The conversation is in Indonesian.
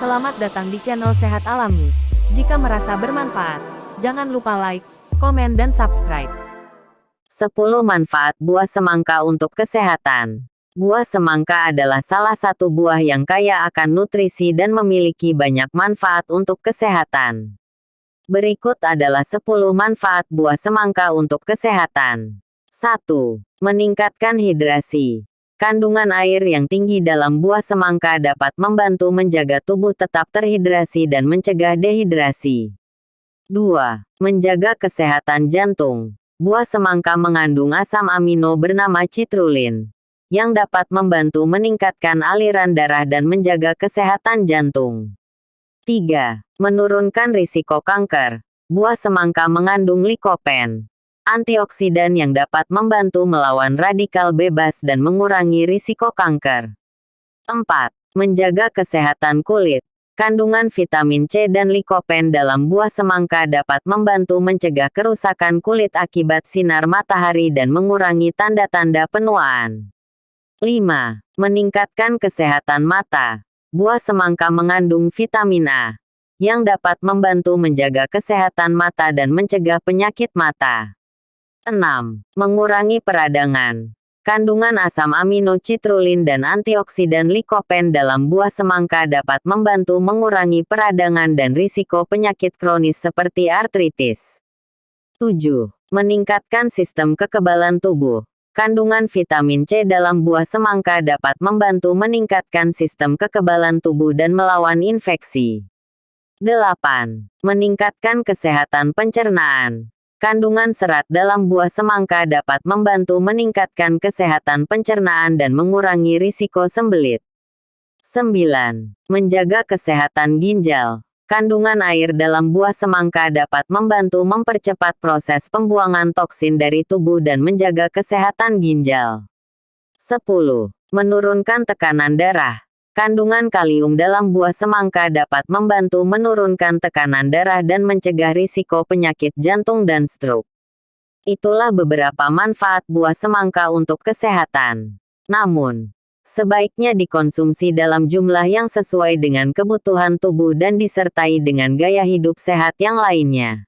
Selamat datang di channel Sehat Alami. Jika merasa bermanfaat, jangan lupa like, komen dan subscribe. 10 manfaat buah semangka untuk kesehatan. Buah semangka adalah salah satu buah yang kaya akan nutrisi dan memiliki banyak manfaat untuk kesehatan. Berikut adalah 10 manfaat buah semangka untuk kesehatan. 1. Meningkatkan hidrasi. Kandungan air yang tinggi dalam buah semangka dapat membantu menjaga tubuh tetap terhidrasi dan mencegah dehidrasi. 2. Menjaga kesehatan jantung. Buah semangka mengandung asam amino bernama citrulin, yang dapat membantu meningkatkan aliran darah dan menjaga kesehatan jantung. 3. Menurunkan risiko kanker. Buah semangka mengandung likopen, antioksidan yang dapat membantu melawan radikal bebas dan mengurangi risiko kanker. 4. Menjaga kesehatan kulit. Kandungan vitamin C dan likopen dalam buah semangka dapat membantu mencegah kerusakan kulit akibat sinar matahari dan mengurangi tanda-tanda penuaan. 5. Meningkatkan kesehatan mata. Buah semangka mengandung vitamin A, yang dapat membantu menjaga kesehatan mata dan mencegah penyakit mata. 6. Mengurangi peradangan. Kandungan asam amino citrulin dan antioksidan likopen dalam buah semangka dapat membantu mengurangi peradangan dan risiko penyakit kronis seperti artritis. 7. Meningkatkan sistem kekebalan tubuh. Kandungan vitamin C dalam buah semangka dapat membantu meningkatkan sistem kekebalan tubuh dan melawan infeksi. 8. Meningkatkan kesehatan pencernaan. Kandungan serat dalam buah semangka dapat membantu meningkatkan kesehatan pencernaan dan mengurangi risiko sembelit. 9. Menjaga kesehatan ginjal. Kandungan air dalam buah semangka dapat membantu mempercepat proses pembuangan toksin dari tubuh dan menjaga kesehatan ginjal. 10. Menurunkan tekanan darah. Kandungan kalium dalam buah semangka dapat membantu menurunkan tekanan darah dan mencegah risiko penyakit jantung dan stroke. Itulah beberapa manfaat buah semangka untuk kesehatan. Namun, sebaiknya dikonsumsi dalam jumlah yang sesuai dengan kebutuhan tubuh dan disertai dengan gaya hidup sehat yang lainnya.